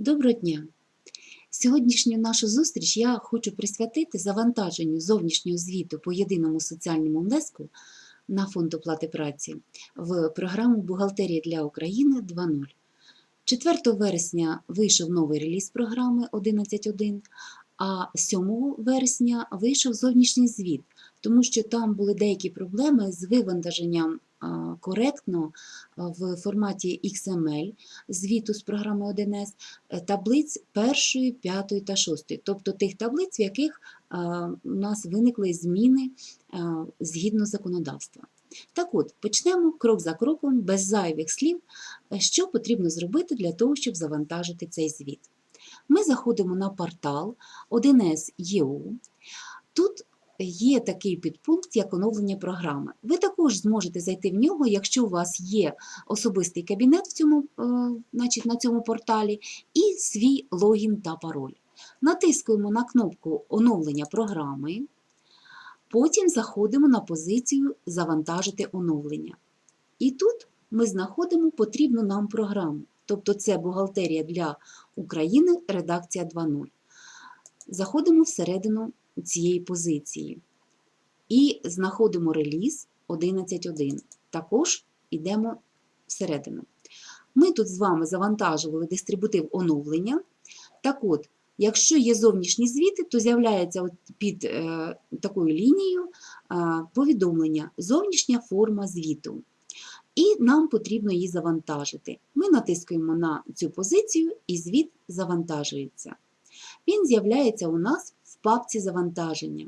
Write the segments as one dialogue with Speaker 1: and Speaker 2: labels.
Speaker 1: Доброго дня! Сьогоднішню нашу зустріч я хочу присвятити завантаженню зовнішнього звіту по єдиному соціальному внеску на фонд оплати праці в програму Бухгалтерія для України 2.0. 4 вересня вийшов новий реліз програми 11.1, а 7 вересня вийшов зовнішній звіт, тому що там були деякі проблеми з вивантаженням коректно в форматі XML звіту з програми 1С е, таблиць першої, п'ятої та шостої, тобто тих таблиць, в яких у нас виникли зміни згідно законодавства. Так от, почнемо крок за кроком, без зайвих слів, е, що потрібно зробити для того, щоб завантажити цей звіт. Ми заходимо на портал 1С.ЄУ. Тут є такий підпункт, як оновлення програми. Ви також зможете зайти в нього, якщо у вас є особистий кабінет в цьому, е, значить, на цьому порталі і свій логін та пароль. Натискуємо на кнопку оновлення програми, потім заходимо на позицію Завантажити оновлення. І тут ми знаходимо потрібну нам програму. Тобто це бухгалтерія для України, редакція 2.0. Заходимо всередину цієї позиції і знаходимо реліз 11.1. Також йдемо всередину. Ми тут з вами завантажували дистрибутив оновлення. Так от, якщо є зовнішні звіти, то з'являється під е, такою лінією е, повідомлення Зовнішня форма звіту. І нам потрібно її завантажити. Ми натискуємо на цю позицію, і звіт завантажується. Він з'являється у нас в папці завантаження.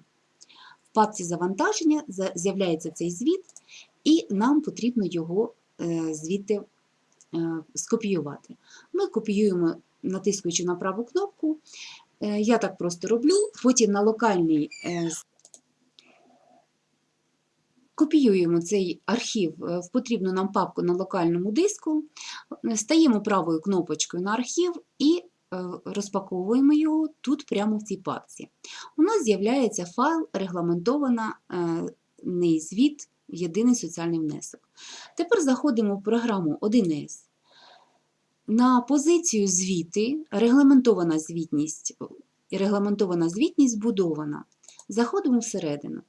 Speaker 1: В папці завантаження з'являється цей звіт, і нам потрібно його е, звідти е, скопіювати. Ми копіюємо, натискуючи на праву кнопку. Е, Я так просто роблю, потім на локальний Копіюємо цей архів в потрібну нам папку на локальному диску, стаємо правою кнопочкою на архів і розпаковуємо його тут прямо в цій папці. У нас з'являється файл регламентований звіт Єдиний соціальний внесок. Тепер заходимо в програму 1С. На позицію звіти регламентована звітність, регламентована звітність збудована. Заходимо всередину.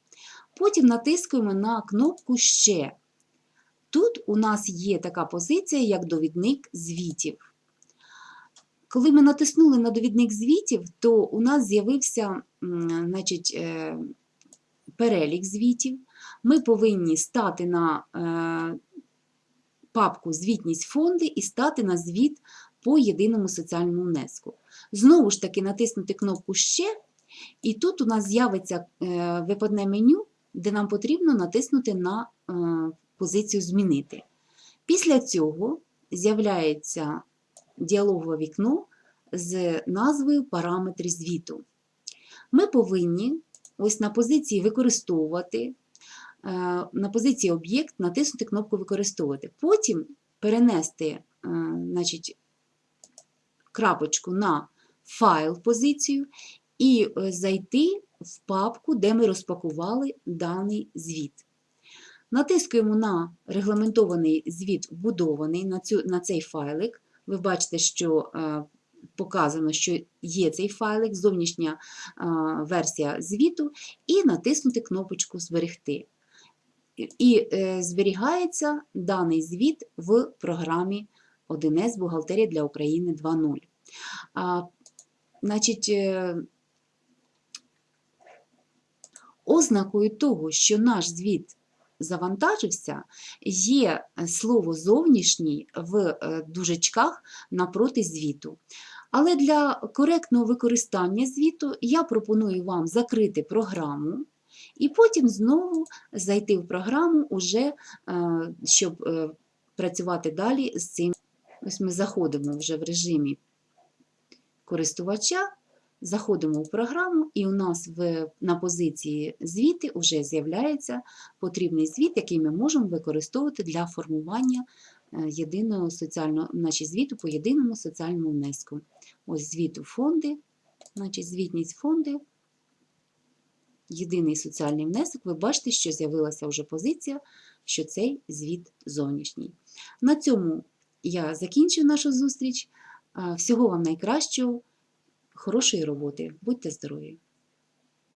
Speaker 1: Потім натискуємо на кнопку Ще. Тут у нас є така позиція, як довідник звітів. Коли ми натиснули на довідник звітів, то у нас з'явився значить, е, перелік звітів. Ми повинні стати на е, папку Звітність фонди і стати на звіт по єдиному соціальному внеску. Знову ж таки, натиснути кнопку Ще, і тут у нас з'явиться е, випадне меню, де нам потрібно натиснути на позицію Змінити. Після цього з'являється діалогове вікно з назвою Параметри звіту. Ми повинні ось на позиції Використовувати, на позиції Об'єкт натиснути кнопку Використовувати. Потім перенести значить, крапочку на файл позицію і зайти в папку, де ми розпакували даний звіт. Натискуємо на регламентований звіт вбудований на, цю, на цей файлик. Ви бачите, що е, показано, що є цей файлик, зовнішня е, версія звіту, і натиснути кнопочку Зберегти. І е, зберігається даний звіт в програмі 1С Бухгалтерія для України 2.0. Значить, е, Ознакою того, що наш звіт завантажився, є слово зовнішній в е, дужечках напроти звіту. Але для коректного використання звіту я пропоную вам закрити програму і потім знову зайти в програму, уже, е, щоб е, працювати далі з цим. Ось ми заходимо вже в режимі користувача. Заходимо в програму, і у нас в, на позиції звіти вже з'являється потрібний звіт, який ми можемо використовувати для формування е, єдиного соціального, значить, звіту по єдиному соціальному внеску. Ось звіт у фонди, значить, звітність фонди, єдиний соціальний внесок. Ви бачите, що з'явилася вже позиція, що цей звіт зовнішній. На цьому я закінчую нашу зустріч. Всього вам найкращого, хорошої роботи. Будьте здорові!